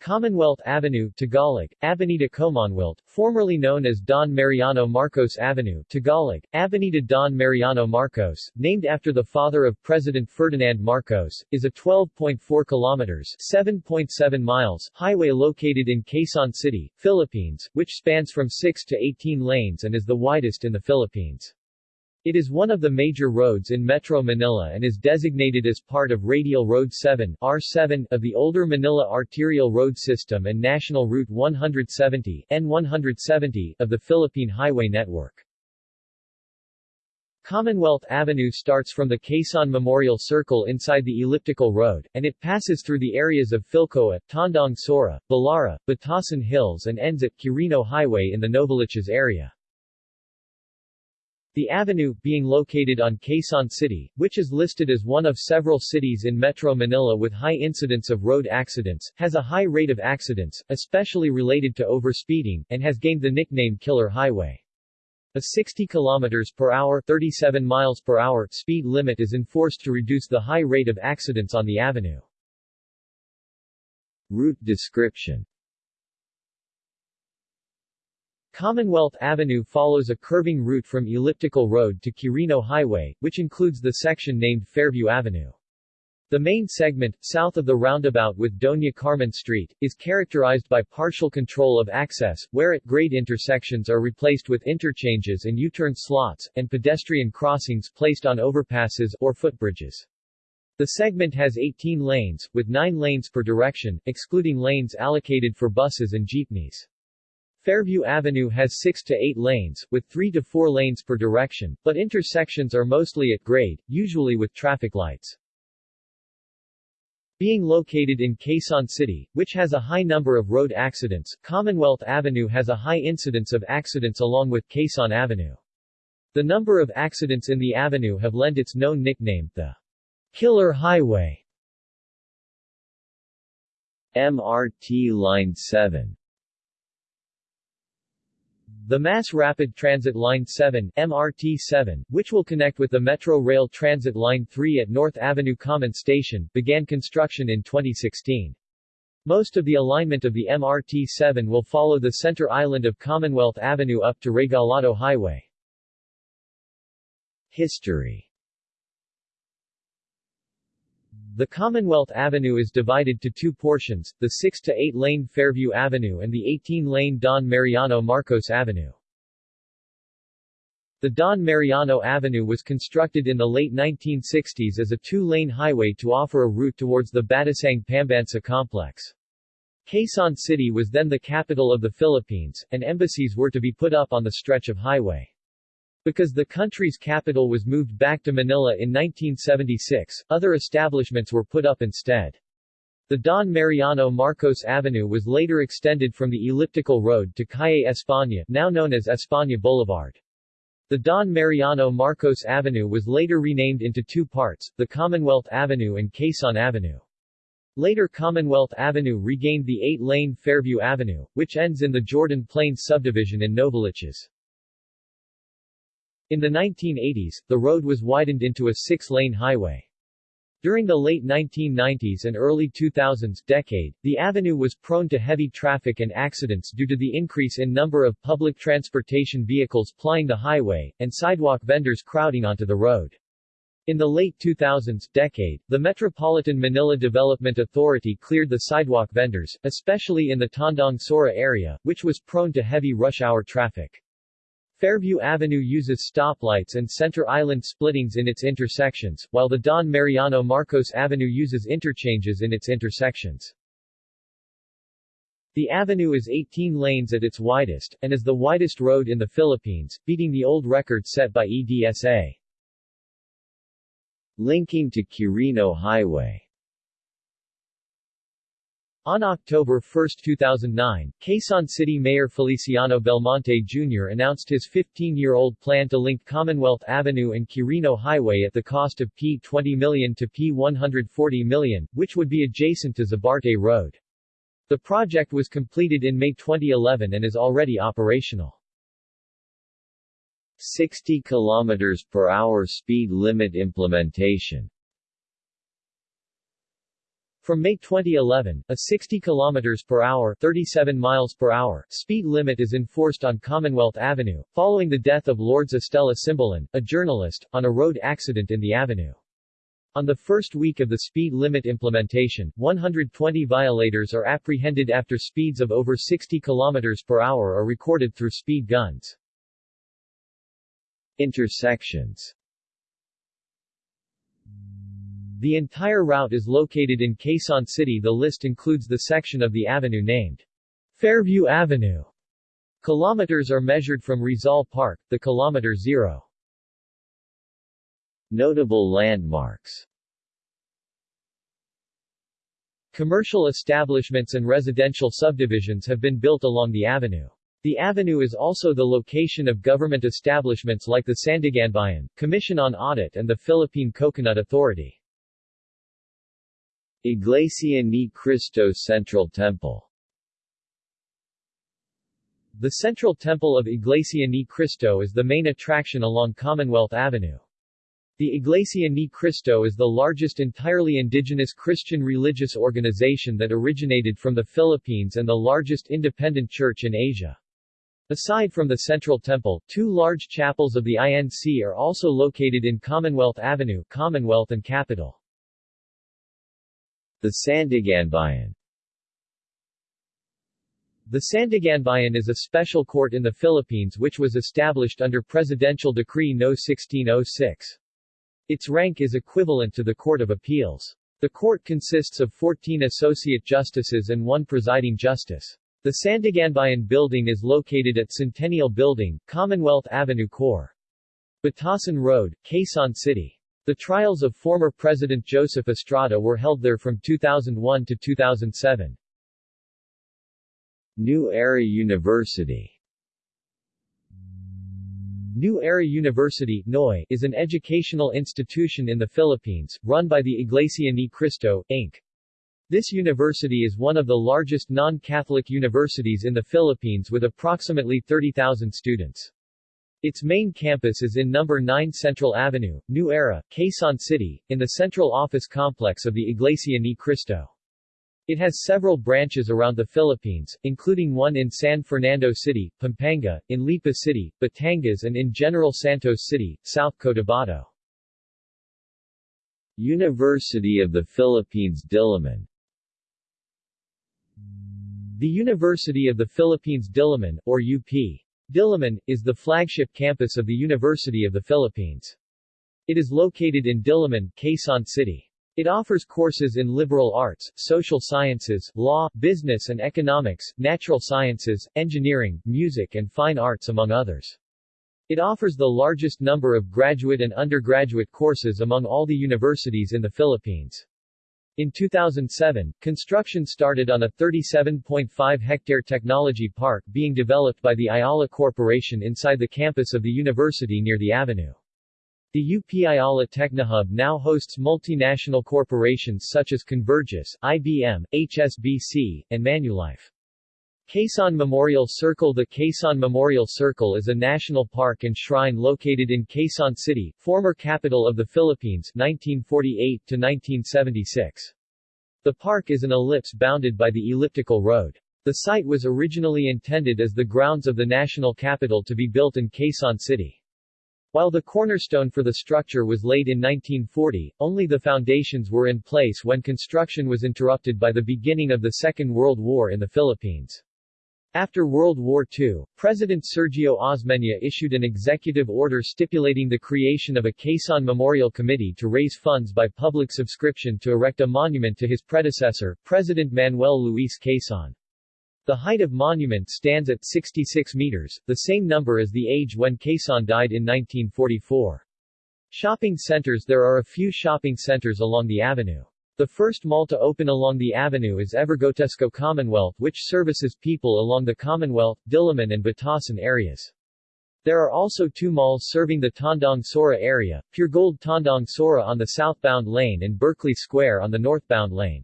Commonwealth Avenue Tagalog, Avenida Commonwealth, formerly known as Don Mariano Marcos Avenue Tagalog, Avenida Don Mariano Marcos, named after the father of President Ferdinand Marcos, is a 12.4 kilometers 7.7 miles highway located in Quezon City, Philippines, which spans from 6 to 18 lanes and is the widest in the Philippines. It is one of the major roads in Metro Manila and is designated as part of Radial Road 7 R7 of the older Manila Arterial Road System and National Route 170 N170 of the Philippine Highway Network. Commonwealth Avenue starts from the Quezon Memorial Circle inside the elliptical road, and it passes through the areas of Philcoa, Tandang Sora, Balara, Batasan Hills and ends at Quirino Highway in the Novaliches area. The avenue, being located on Quezon City, which is listed as one of several cities in Metro Manila with high incidence of road accidents, has a high rate of accidents, especially related to overspeeding, and has gained the nickname Killer Highway. A 60 km per hour 37 miles per hour speed limit is enforced to reduce the high rate of accidents on the avenue. Route description Commonwealth Avenue follows a curving route from Elliptical Road to Quirino Highway, which includes the section named Fairview Avenue. The main segment, south of the roundabout with Doña Carmen Street, is characterized by partial control of access, where at grade intersections are replaced with interchanges and U-turn slots, and pedestrian crossings placed on overpasses or footbridges. The segment has 18 lanes, with 9 lanes per direction, excluding lanes allocated for buses and jeepneys. Fairview Avenue has 6 to 8 lanes, with 3 to 4 lanes per direction, but intersections are mostly at grade, usually with traffic lights. Being located in Quezon City, which has a high number of road accidents, Commonwealth Avenue has a high incidence of accidents along with Quezon Avenue. The number of accidents in the avenue have lent its known nickname, the Killer Highway. MRT Line 7 the Mass Rapid Transit Line 7 MRT 7, which will connect with the Metro Rail Transit Line 3 at North Avenue Common Station, began construction in 2016. Most of the alignment of the MRT 7 will follow the center island of Commonwealth Avenue up to Regalado Highway. History The Commonwealth Avenue is divided to two portions, the 6 to 8 lane Fairview Avenue and the 18 lane Don Mariano Marcos Avenue. The Don Mariano Avenue was constructed in the late 1960s as a two-lane highway to offer a route towards the Batasang Pambansa complex. Quezon City was then the capital of the Philippines, and embassies were to be put up on the stretch of highway. Because the country's capital was moved back to Manila in 1976, other establishments were put up instead. The Don Mariano Marcos Avenue was later extended from the elliptical road to Calle España, now known as España Boulevard. The Don Mariano Marcos Avenue was later renamed into two parts, the Commonwealth Avenue and Quezon Avenue. Later Commonwealth Avenue regained the eight-lane Fairview Avenue, which ends in the Jordan Plains subdivision in Novaliches. In the 1980s, the road was widened into a six-lane highway. During the late 1990s and early 2000s decade, the avenue was prone to heavy traffic and accidents due to the increase in number of public transportation vehicles plying the highway, and sidewalk vendors crowding onto the road. In the late 2000s decade, the Metropolitan Manila Development Authority cleared the sidewalk vendors, especially in the Tandang Sora area, which was prone to heavy rush hour traffic. Fairview Avenue uses stoplights and center island splittings in its intersections, while the Don Mariano Marcos Avenue uses interchanges in its intersections. The avenue is 18 lanes at its widest, and is the widest road in the Philippines, beating the old record set by EDSA. Linking to Quirino Highway on October 1, 2009, Quezon City Mayor Feliciano Belmonte Jr. announced his 15-year-old plan to link Commonwealth Avenue and Quirino Highway at the cost of P20 million to P140 million, which would be adjacent to Zabarte Road. The project was completed in May 2011 and is already operational. 60 km per hour speed limit implementation From May 2011, a 60 km per hour 37 miles per hour speed limit is enforced on Commonwealth Avenue, following the death of Lourdes Estella Simbulan, a journalist, on a road accident in the avenue. On the first week of the speed limit implementation, 120 violators are apprehended after speeds of over 60 km per hour are recorded through speed guns. Intersections the entire route is located in Quezon City The list includes the section of the avenue named Fairview Avenue. Kilometers are measured from Rizal Park, the kilometer zero. Notable landmarks Commercial establishments and residential subdivisions have been built along the avenue. The avenue is also the location of government establishments like the Sandiganbayan, Commission on Audit and the Philippine Coconut Authority. Iglesia ni Cristo Central Temple The Central Temple of Iglesia ni Cristo is the main attraction along Commonwealth Avenue. The Iglesia ni Cristo is the largest entirely indigenous Christian religious organization that originated from the Philippines and the largest independent church in Asia. Aside from the Central Temple, two large chapels of the INC are also located in Commonwealth Avenue, Commonwealth and Capital. The Sandiganbayan The Sandiganbayan is a special court in the Philippines which was established under Presidential Decree No. 1606. Its rank is equivalent to the Court of Appeals. The court consists of 14 associate justices and one presiding justice. The Sandiganbayan building is located at Centennial Building, Commonwealth Avenue Core. Batasan Road, Quezon City. The trials of former President Joseph Estrada were held there from 2001 to 2007. New Era University New Era University NOI, is an educational institution in the Philippines, run by the Iglesia Ni Cristo, Inc. This university is one of the largest non-Catholic universities in the Philippines with approximately 30,000 students. Its main campus is in number 9 Central Avenue, New Era, Quezon City, in the central office complex of the Iglesia Ni Cristo. It has several branches around the Philippines, including one in San Fernando City, Pampanga, in Lipa City, Batangas and in General Santos City, South Cotabato. University of the Philippines Diliman The University of the Philippines Diliman, or UP Diliman, is the flagship campus of the University of the Philippines. It is located in Diliman, Quezon City. It offers courses in liberal arts, social sciences, law, business and economics, natural sciences, engineering, music and fine arts among others. It offers the largest number of graduate and undergraduate courses among all the universities in the Philippines. In 2007, construction started on a 37.5-hectare technology park being developed by the Ayala Corporation inside the campus of the university near the avenue. The UP Ayala Technohub now hosts multinational corporations such as Convergys, IBM, HSBC, and Manulife. Quezon Memorial Circle The Quezon Memorial Circle is a national park and shrine located in Quezon City, former capital of the Philippines 1948 to 1976. The park is an ellipse bounded by the elliptical road. The site was originally intended as the grounds of the national capital to be built in Quezon City. While the cornerstone for the structure was laid in 1940, only the foundations were in place when construction was interrupted by the beginning of the Second World War in the Philippines. After World War II, President Sergio Osmeña issued an executive order stipulating the creation of a Quezon Memorial Committee to raise funds by public subscription to erect a monument to his predecessor, President Manuel Luis Quezon. The height of monument stands at 66 meters, the same number as the age when Quezon died in 1944. Shopping centers There are a few shopping centers along the avenue. The first mall to open along the avenue is Evergotesco Commonwealth which services people along the Commonwealth, Diliman and Batasan areas. There are also two malls serving the Tandang Sora area, Puregold Tandang Sora on the southbound lane and Berkeley Square on the northbound lane.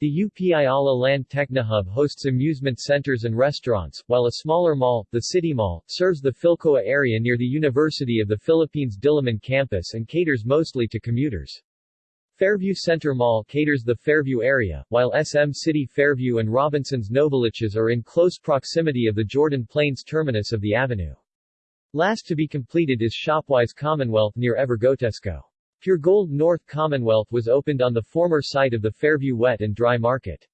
The UP Ayala Land Technohub hosts amusement centers and restaurants, while a smaller mall, the City Mall, serves the Philcoa area near the University of the Philippines Diliman campus and caters mostly to commuters. Fairview Center Mall caters the Fairview area, while SM City Fairview and Robinson's Novaliches are in close proximity of the Jordan Plains terminus of the avenue. Last to be completed is Shopwise Commonwealth near Evergotesco. Puregold North Commonwealth was opened on the former site of the Fairview Wet and Dry Market.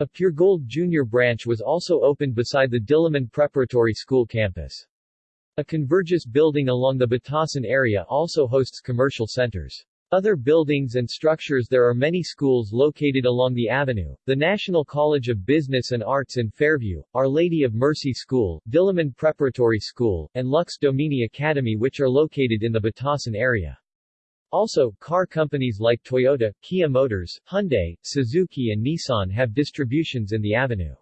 A Puregold Junior branch was also opened beside the Diliman Preparatory School campus. A Convergys building along the Batasan area also hosts commercial centers. Other buildings and structures There are many schools located along the avenue, the National College of Business and Arts in Fairview, Our Lady of Mercy School, Diliman Preparatory School, and Lux Domini Academy which are located in the Batasan area. Also, car companies like Toyota, Kia Motors, Hyundai, Suzuki and Nissan have distributions in the avenue.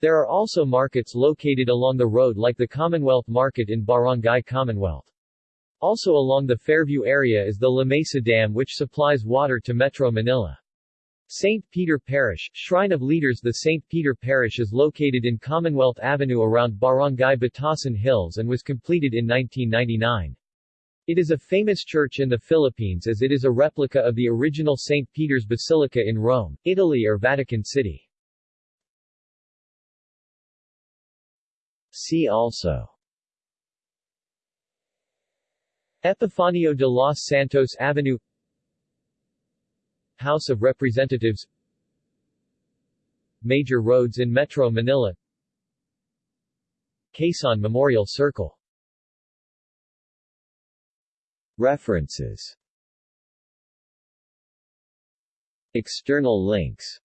There are also markets located along the road like the Commonwealth Market in Barangay Commonwealth. Also along the Fairview area is the La Mesa Dam which supplies water to Metro Manila. St. Peter Parish, Shrine of Leaders The St. Peter Parish is located in Commonwealth Avenue around Barangay Batasan Hills and was completed in 1999. It is a famous church in the Philippines as it is a replica of the original St. Peter's Basilica in Rome, Italy or Vatican City. See also Epifanio de los Santos Avenue House of Representatives Major roads in Metro Manila Quezon Memorial Circle. References. External links